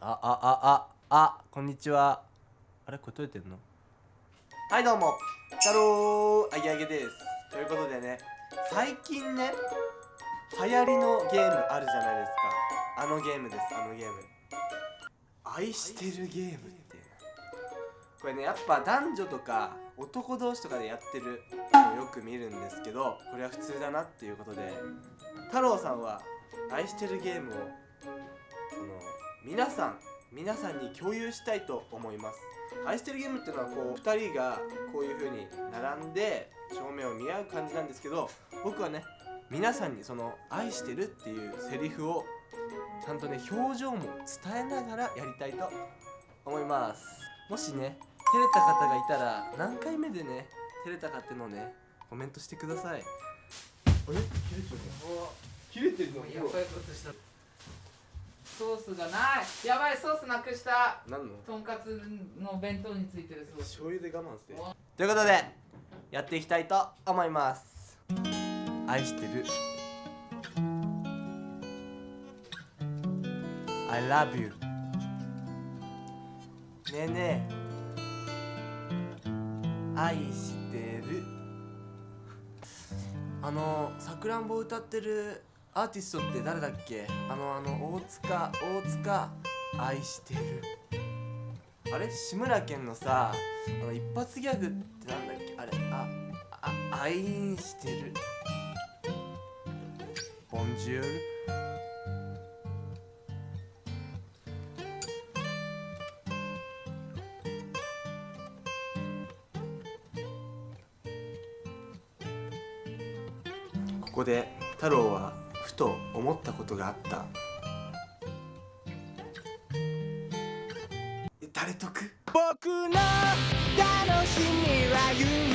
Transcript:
あああああこんにちは。あれこれ撮れてんの？はいどうも。太郎あげあげです。ということでね最近ね流行りのゲームあるじゃないですか。あのゲームですあのゲーム。愛してるゲームっていうこれねやっぱ男女とか男同士とかでやってるのよく見るんですけどこれは普通だなっていうことで太郎さんは愛してるゲームをその皆さん皆さんに共有したいと思います。愛してるゲームっていうのはこう2人がこういう風に並んで正面を見合う感じなんですけど僕はね皆さんにその愛してるっていうセリフをちゃんとね表情も伝えながらやりたいと思います。もしね照れた方がいたら何回目でね照れたかっていうのをねコメントしてください。あれ？切れてるの？やばいことしたソースがない。やばいソースなくした。何の？とんかつの弁当についてるソース。醤油で我慢して。ということでやっていきたいと思います。愛してる。I love you ねえねえ。愛してる。あのさくらんぼ歌ってるアーティストって誰だっけ？あのあの大塚大塚愛してる。あれ？志村けんのさあの一発ギャグってなんだっけ？あれ？ああ愛してる。ボンジュールここで太郎はふと思ったことがあった。誰得？僕の楽しみは夢。